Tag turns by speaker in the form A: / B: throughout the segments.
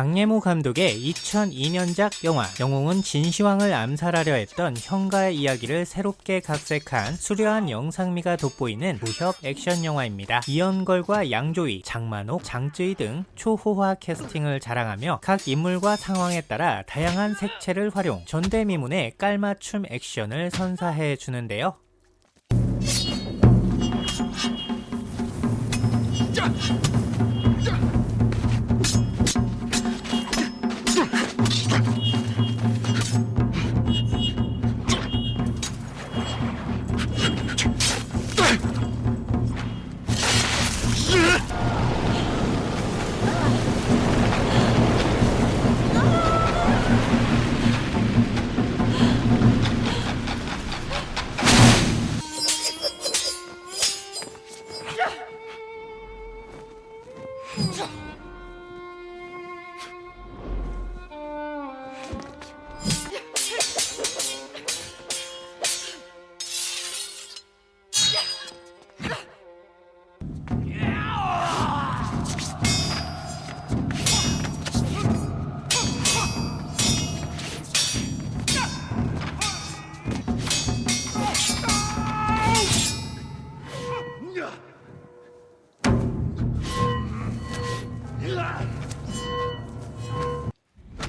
A: 장예모 감독의 2002년작 영화 영웅은 진시황을 암살하려 했던 형가의 이야기를 새롭게 각색한 수려한 영상미가 돋보이는 무협 액션 영화입니다. 이연걸과 양조위, 장만옥, 장쯔이 등 초호화 캐스팅을 자랑하며 각 인물과 상황에 따라 다양한 색채를 활용, 전대미문의 깔맞춤 액션을 선사해 주는데요.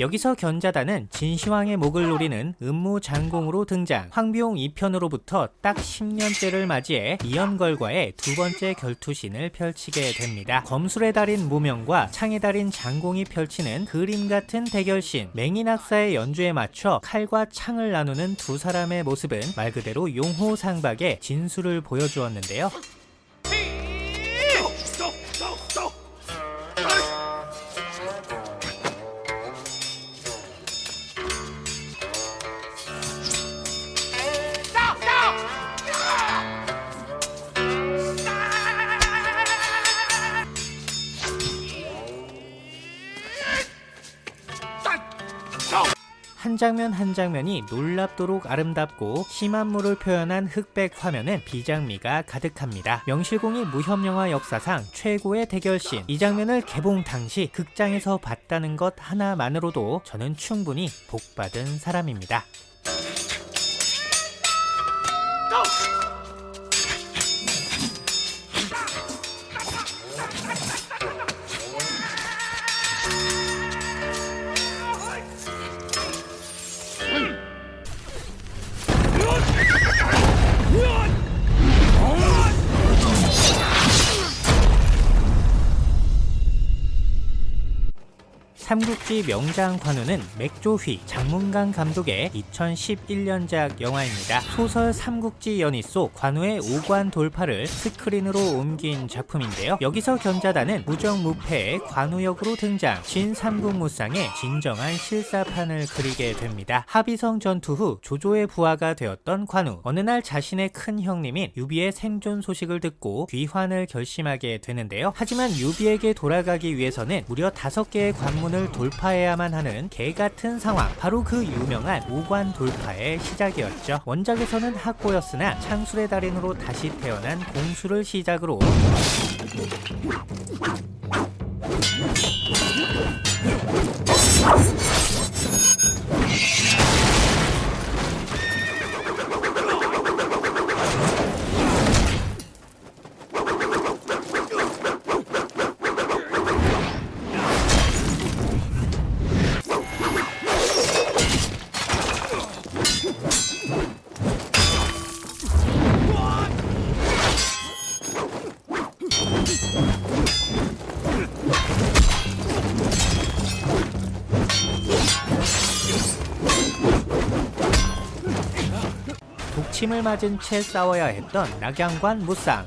A: 여기서 견자단은 진시황의 목을 노리는 음무장공으로 등장 황비용 2편으로부터 딱 10년째를 맞이해 이연걸과의 두 번째 결투신을 펼치게 됩니다. 검술의 달인 무명과 창의 달인 장공이 펼치는 그림 같은 대결신 맹인학사의 연주에 맞춰 칼과 창을 나누는 두 사람의 모습은 말 그대로 용호상박의 진수를 보여주었는데요. 한 장면 한 장면이 놀랍도록 아름답고 심한 물을 표현한 흑백 화면은 비장미가 가득합니다. 명실공히 무협영화 역사상 최고의 대결신 이 장면을 개봉 당시 극장에서 봤다는 것 하나만으로도 저는 충분히 복받은 사람입니다. 삼국지 명장 관우는 맥조휘 장문강 감독의 2011년작 영화입니다. 소설 삼국지 연희 속 관우의 오관 돌파를 스크린으로 옮긴 작품인데요. 여기서 견자단은 무정무패의 관우 역으로 등장 진삼국무쌍의 진정한 실사판을 그리게 됩니다. 합의성 전투 후 조조의 부하가 되었던 관우 어느 날 자신의 큰 형님인 유비의 생존 소식을 듣고 귀환을 결심하게 되는데요. 하지만 유비에게 돌아가기 위해서는 무려 다섯 개의 관문을 관문을 돌파해야만 하는 개같은 상황. 바로 그 유명한 오관 돌파의 시작이었죠. 원작에서는 학고였으나 창술의 달인으로 다시 태어난 공수를 시작으로 침을 맞은 채 싸워야 했던 낙양관 무쌍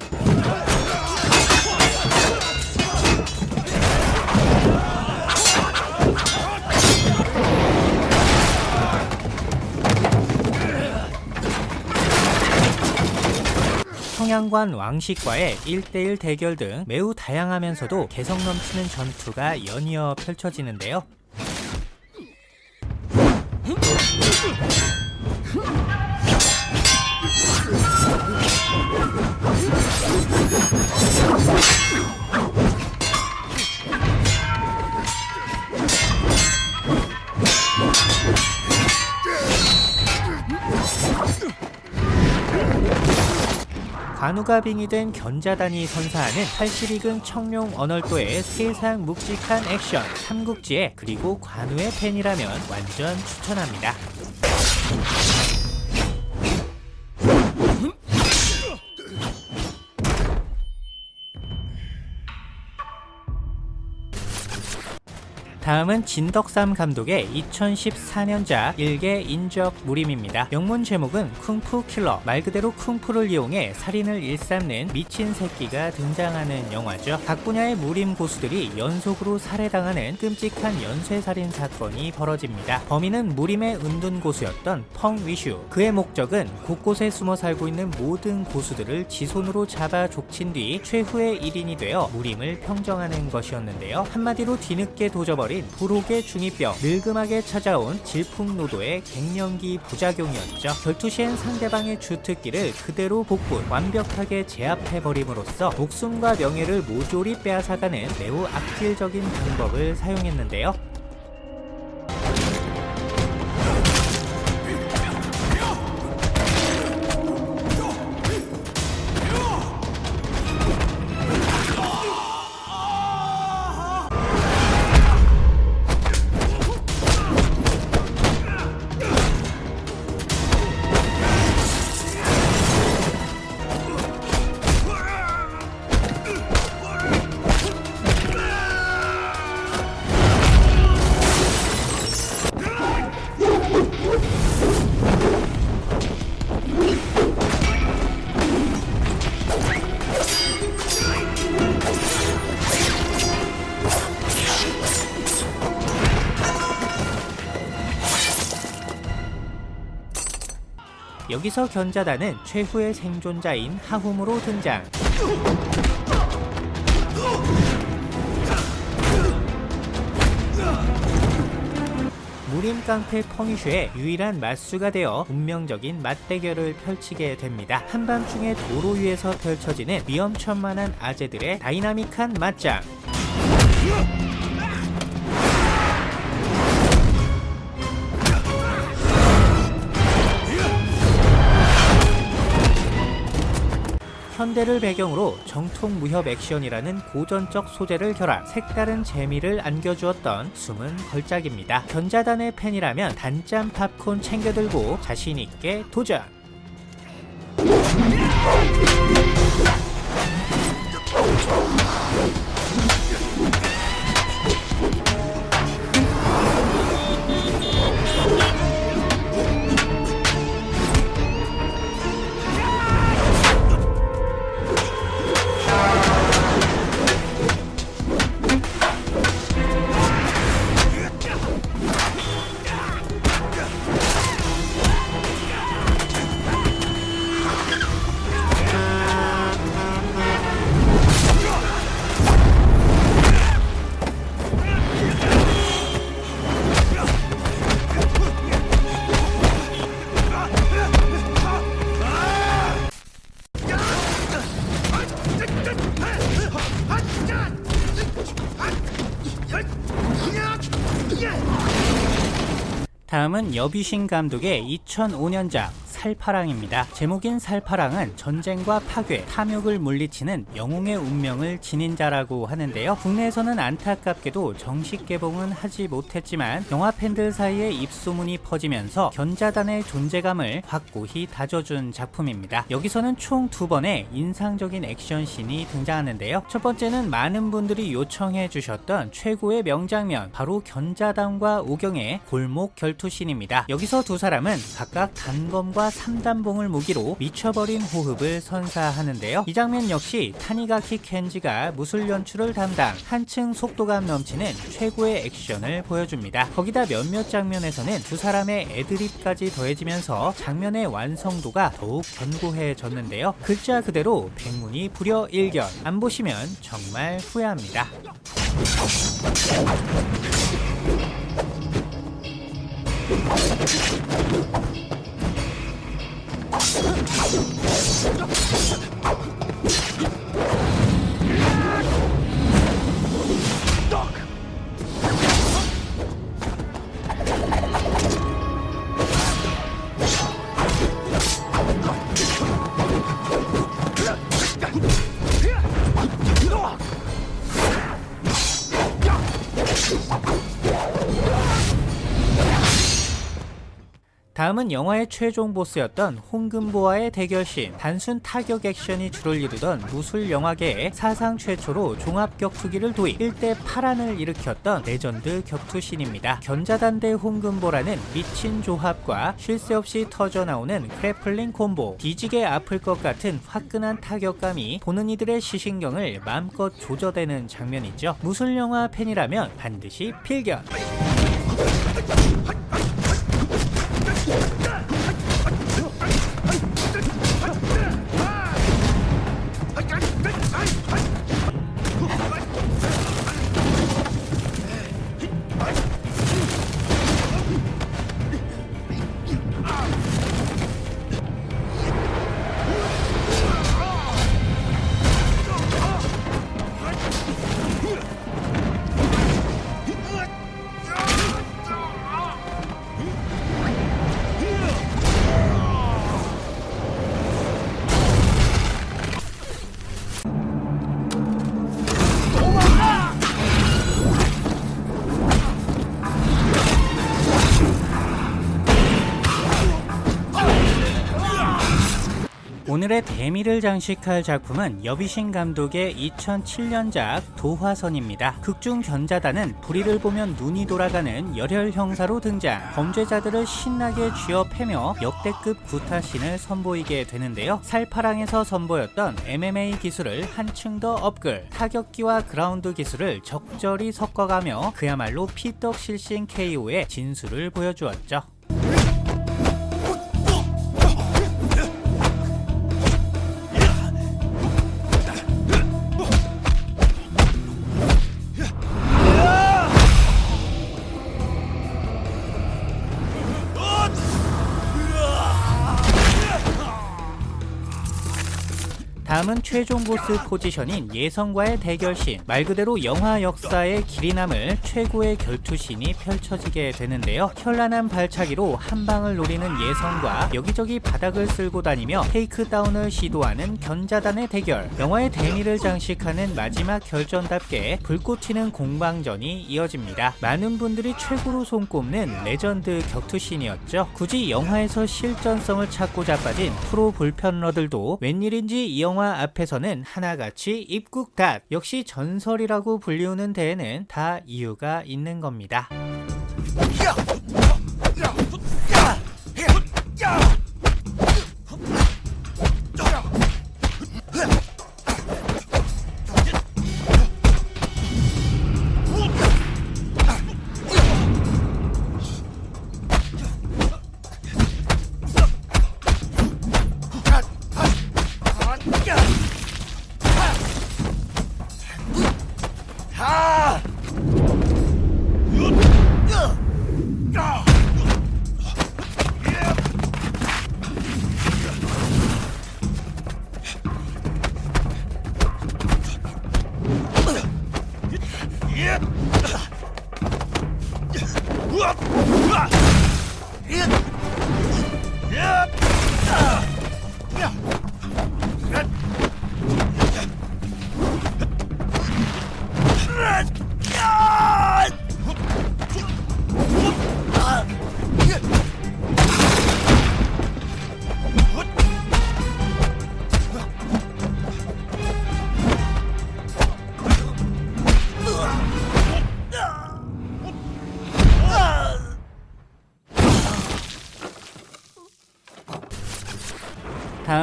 A: 청양관 왕식과의 1대1 대결 등 매우 다양하면서도 개성 넘치는 전투가 연이어 펼쳐지는데요. 간우가빙이 된 견자단이 선사하는 81이금 청룡 언월도의 세상 묵직한 액션 삼국지에 그리고 관우의 팬이라면 완전 추천합니다. 다음은 진덕삼 감독의 2014년작 일개 인적 무림입니다. 영문 제목은 쿵푸 킬러 말 그대로 쿵푸를 이용해 살인을 일삼는 미친 새끼가 등장하는 영화죠. 각 분야의 무림 고수들이 연속으로 살해당하는 끔찍한 연쇄살인 사건이 벌어집니다. 범인은 무림의 은둔 고수였던 펑 위슈 그의 목적은 곳곳에 숨어 살고 있는 모든 고수들을 지손으로 잡아 족친 뒤 최후의 1인이 되어 무림을 평정하는 것이었는데요. 한마디로 뒤늦게 도져버린 불혹의 중이병, 늙음하게 찾아온 질풍노도의 갱년기 부작용이었죠. 결투 시엔 상대방의 주특기를 그대로 복분, 완벽하게 제압해버림으로써 목숨과 명예를 모조리 빼앗아가는 매우 악질적인 방법을 사용했는데요. 여기서 견자단은 최후의 생존자인 하훔으로 등장. 무림 깡패 펑이슈의 유일한 맞수가 되어 운명적인 맞대결을 펼치게 됩니다. 한밤중에 도로 위에서 펼쳐지는 위험천만한 아재들의 다이나믹한 맞짱. 현대를 배경으로 정통 무협 액션이라는 고전적 소재를 결합 색다른 재미를 안겨주었던 숨은 걸작입니다. 견자단의 팬이라면 단짠 팝콘 챙겨들고 자신있게 도전! 엽위신 감독의 2005년작 살파랑입니다. 제목인 살파랑은 전쟁과 파괴, 탐욕을 물리치는 영웅의 운명을 지닌 자라고 하는데요. 국내에서는 안타깝게도 정식 개봉은 하지 못했지만 영화 팬들 사이에 입소문이 퍼지면서 견자단의 존재감을 확고히 다져준 작품입니다. 여기서는 총 두 번의 인상적인 액션씬이 등장하는데요. 첫 번째는 많은 분들이 요청해 주셨던 최고의 명장면 바로 견자단과 오경의 골목 결투씬입니다. 여기서 두 사람은 각각 단검과 3단봉을 무기로 미쳐버린 호흡을 선사하는데요. 이 장면 역시 타니가키 켄지가 무술 연출을 담당 한층 속도감 넘치는 최고의 액션을 보여줍니다. 거기다 몇몇 장면에서는 두 사람의 애드립까지 더해지면서 장면의 완성도가 더욱 견고해졌는데요. 글자 그대로 백문이 불여 일견 안 보시면 정말 후회합니다. あっ! 다음은 영화의 최종 보스였던 홍금보와의 대결신 단순 타격 액션이 주를 이루던 무술 영화계의 사상 최초로 종합 격투기를 도입 일대 파란을 일으켰던 레전드 격투신입니다. 견자단 대 홍금보라는 미친 조합과 쉴 새 없이 터져나오는 grappling 콤보 뒤지게 아플 것 같은 화끈한 타격감이 보는 이들의 시신경을 마음껏 조져대는 장면이죠. 무술 영화 팬이라면 반드시 필견 오늘의 대미를 장식할 작품은 여비신 감독의 2007년작 도화선입니다. 극중 견자단은 불의를 보면 눈이 돌아가는 열혈 형사로 등장 범죄자들을 신나게 쥐어 패며 역대급 구타신을 선보이게 되는데요. 살파랑에서 선보였던 MMA 기술을 한층 더 업글 타격기와 그라운드 기술을 적절히 섞어가며 그야말로 피떡 실신 KO의 진수를 보여주었죠. 다음은 최종 보스 포지션인 예성과의 대결신 말 그대로 영화 역사의 길이 남을 최고의 결투신이 펼쳐지게 되는데요. 현란한 발차기로 한 방을 노리는 예성과 여기저기 바닥을 쓸고 다니며 takedown을 시도하는 견자단의 대결. 영화의 대미를 장식하는 마지막 결전답게 불꽃 튀는 공방전이 이어집니다. 많은 분들이 최고로 손꼽는 레전드 격투신이었죠. 굳이 영화에서 실전성을 찾고 자빠진 프로 불편러들도 웬일인지 이 영화 영화 앞에서는 하나같이 입꾹닫 역시 전설이라고 불리우는 데에는 다 이유가 있는 겁니다. 으악! 으악! 으악! 으악! 으악!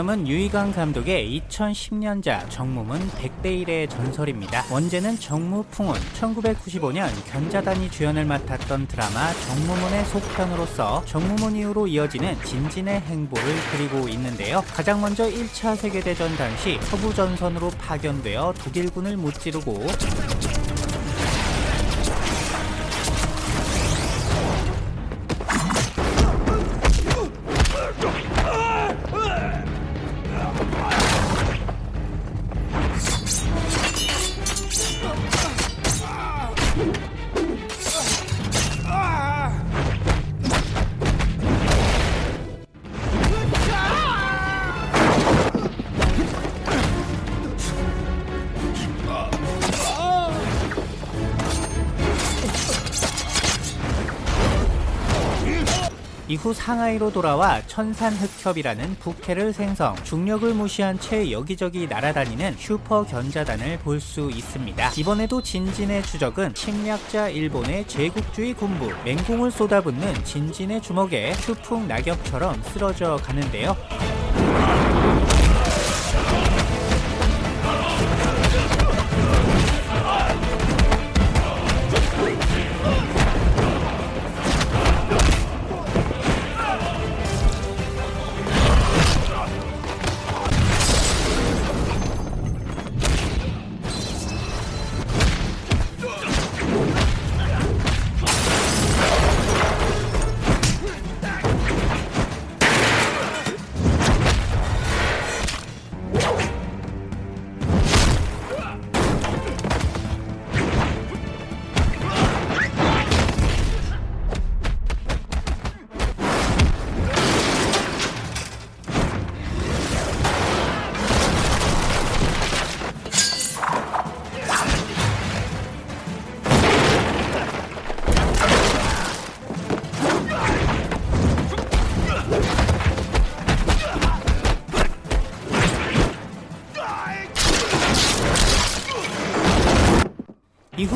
A: 다음은 유이강 감독의 2010년작 정무문 100대 1의 전설입니다. 원제는 정무풍운 1995년 견자단이 주연을 맡았던 드라마 정무문의 속편으로서 정무문 이후로 이어지는 진진의 행보를 그리고 있는데요. 가장 먼저 1차 세계대전 당시 서부전선으로 파견되어 독일군을 무찌르고 이후 상하이로 돌아와 천산흑협이라는 부캐를 생성 중력을 무시한 채 여기저기 날아다니는 슈퍼 견자단을 볼 수 있습니다. 이번에도 진진의 추적은 침략자 일본의 제국주의 군부 맹공을 쏟아붓는 진진의 주먹에 추풍 낙엽처럼 쓰러져 가는데요.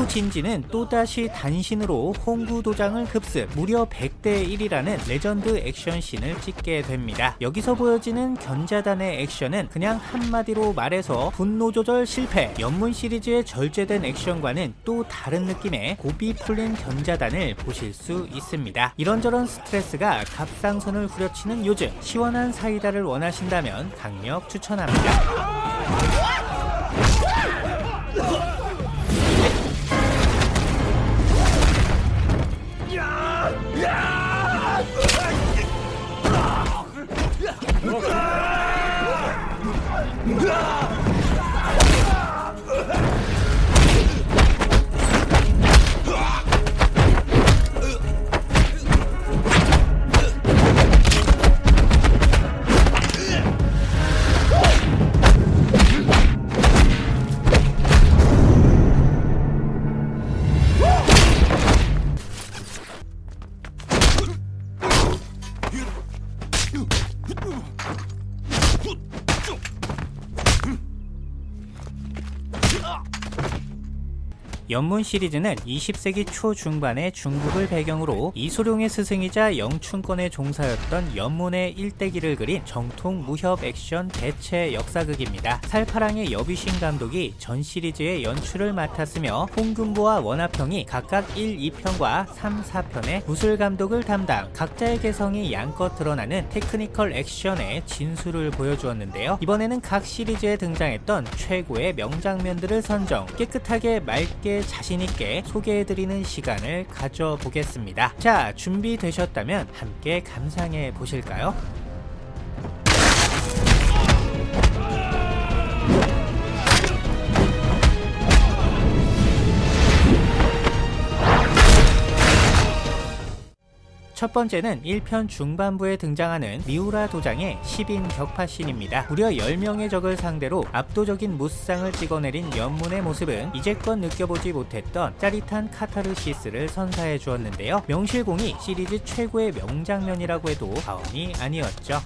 A: 진지는 또다시 단신으로 홍구 도장을 급습 무려 100대 1이라는 레전드 액션씬을 찍게 됩니다. 여기서 보여지는 견자단의 액션은 그냥 한마디로 말해서 분노 조절 실패 엽문 시리즈의 절제된 액션과는 또 다른 느낌의 고비 풀린 견자단을 보실 수 있습니다. 이런저런 스트레스가 갑상선을 후려치는 요즘 시원한 사이다를 원하신다면 강력 추천합니다. 엽문 시리즈는 20세기 초 중반의 중국을 배경으로 이소룡의 스승이자 영춘권의 종사였던 엽문의 일대기를 그린 정통 무협 액션 대체 역사극입니다. 살파랑의 엽위신 감독이 전 시리즈의 연출을 맡았으며 홍금보와 원화평이 각각 1, 2편과 3, 4편의 무술 감독을 담당 각자의 개성이 양껏 드러나는 technical 액션의 진수를 보여주었는데요. 이번에는 각 시리즈에 등장했던 최고의 명장면들을 선정 깨끗하게 맑게 자신있게 소개해드리는 시간을 가져보겠습니다. 자, 준비되셨다면 함께 감상해 보실까요? 첫 번째는 1편 중반부에 등장하는 미우라 도장의 10인 격파신입니다. 무려 10명의 적을 상대로 압도적인 무쌍을 찍어내린 연문의 모습은 이제껏 느껴보지 못했던 짜릿한 카타르시스를 선사해 주었는데요. 명실공히 시리즈 최고의 명장면이라고 해도 과언이 아니었죠.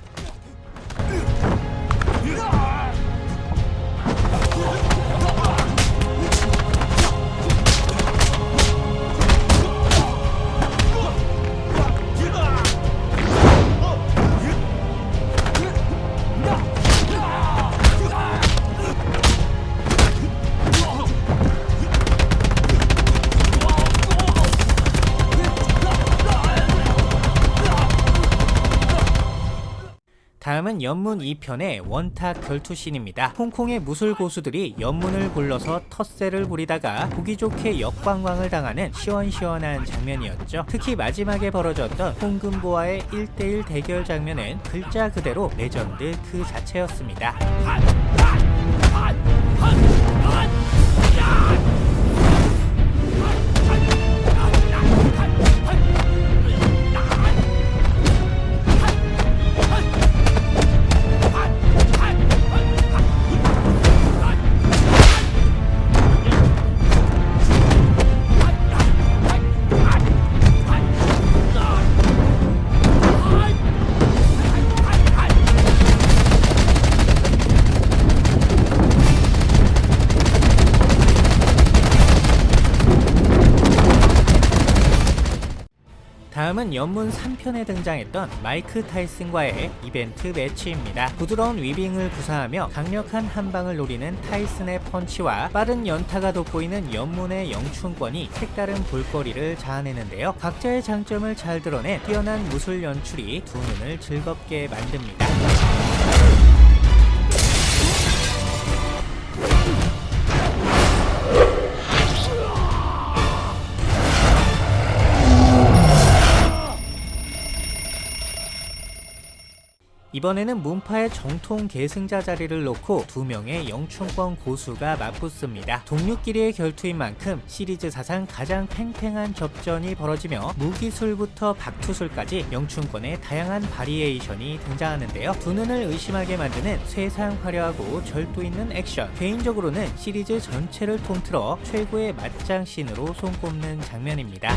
A: 다음은 연문 2편의 원탁 결투신입니다. 홍콩의 무술 고수들이 연문을 불러서 텃세를 부리다가 보기 좋게 역광광을 당하는 시원시원한 장면이었죠. 특히 마지막에 벌어졌던 홍금보와의 1대1 대결 장면은 글자 그대로 레전드 그 자체였습니다. 연문 3편에 등장했던 마이크 타이슨과의 이벤트 매치입니다. 부드러운 위빙을 구사하며 강력한 한방을 노리는 타이슨의 펀치와 빠른 연타가 돋보이는 연문의 영춘권이 색다른 볼거리를 자아내는데요. 각자의 장점을 잘 드러낸 뛰어난 무술 연출이 두 눈을 즐겁게 만듭니다. 이번에는 문파의 정통 계승자 자리를 놓고 두 명의 영춘권 고수가 맞붙습니다. 동료끼리의 결투인 만큼 시리즈 사상 가장 팽팽한 접전이 벌어지며 무기술부터 박투술까지 영춘권의 다양한 바리에이션이 등장하는데요. 두 눈을 의심하게 만드는 쇠상 화려하고 절도 있는 액션 개인적으로는 시리즈 전체를 통틀어 최고의 맞짱신으로 손꼽는 장면입니다.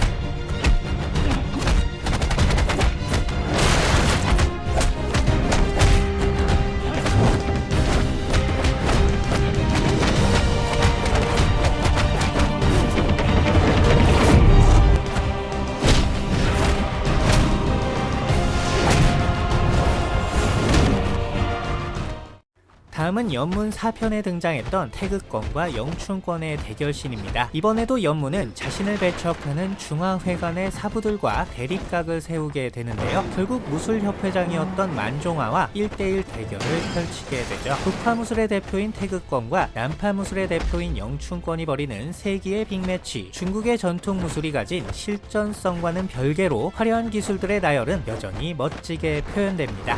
A: 다음은 연문 4편에 등장했던 태극권과 영춘권의 대결신입니다. 이번에도 연문은 자신을 배척하는 중화회관의 사부들과 대립각을 세우게 되는데요. 결국 무술협회장이었던 만종화와 1대1 대결을 펼치게 되죠. 북파무술의 대표인 태극권과 남파무술의 대표인 영춘권이 벌이는 세기의 빅매치 중국의 전통 무술이 가진 실전성과는 별개로 화려한 기술들의 나열은 여전히 멋지게 표현됩니다.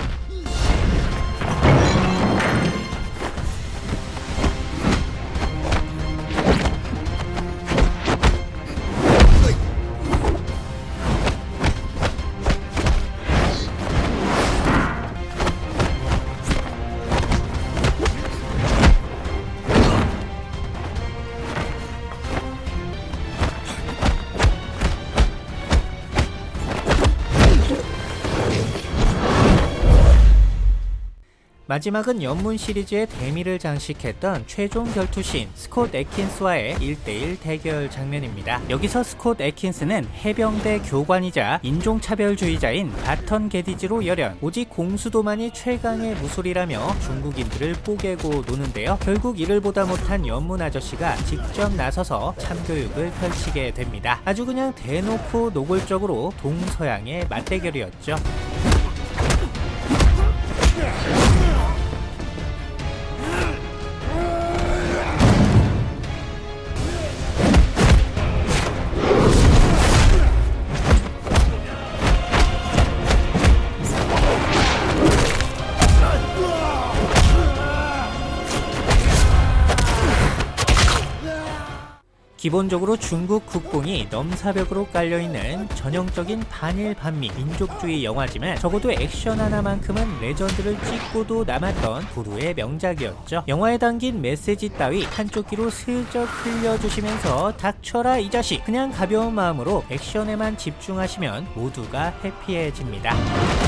A: 마지막은 연문 시리즈의 대미를 장식했던 최종 결투신 스콧 에킨스와의 1대1 대결 장면입니다. 여기서 스콧 에킨스는 해병대 교관이자 인종차별주의자인 바턴 게디지로 열연 오직 공수도만이 최강의 무술이라며 중국인들을 뽀개고 노는데요. 결국 이를 보다 못한 연문 아저씨가 직접 나서서 참교육을 펼치게 됩니다. 아주 그냥 대놓고 노골적으로 동서양의 맞대결이었죠. 기본적으로 중국 국뽕이 넘사벽으로 깔려있는 전형적인 반일 반미 민족주의 영화지만 적어도 액션 하나만큼은 레전드를 찍고도 남았던 부루의 명작이었죠. 영화에 담긴 메시지 따위 한쪽 귀로 슬쩍 흘려주시면서 닥쳐라 이 자식 그냥 가벼운 마음으로 액션에만 집중하시면 모두가 해피해집니다.